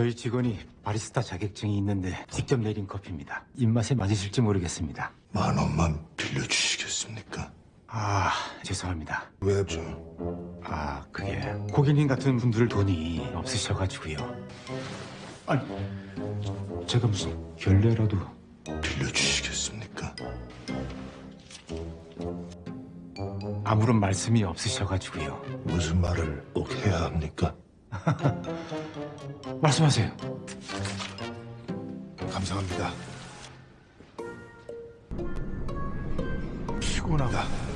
저희 직원이 바리스타 자격증이 있는데 직접 내린 커피입니다. 입맛에 맞으실지 모르겠습니다. 만 원만 빌려주시겠습니까? 아, 죄송합니다. 왜 저? 아, 그게 고객님 같은 분들 돈이 없으셔가지고요. 아니, 제가 무슨 결례라도 빌려주시겠습니까? 아무런 말씀이 없으셔가지고요. 무슨 말을 꼭 해야 합니까? 말씀하세요. 감사합니다. 피곤하다.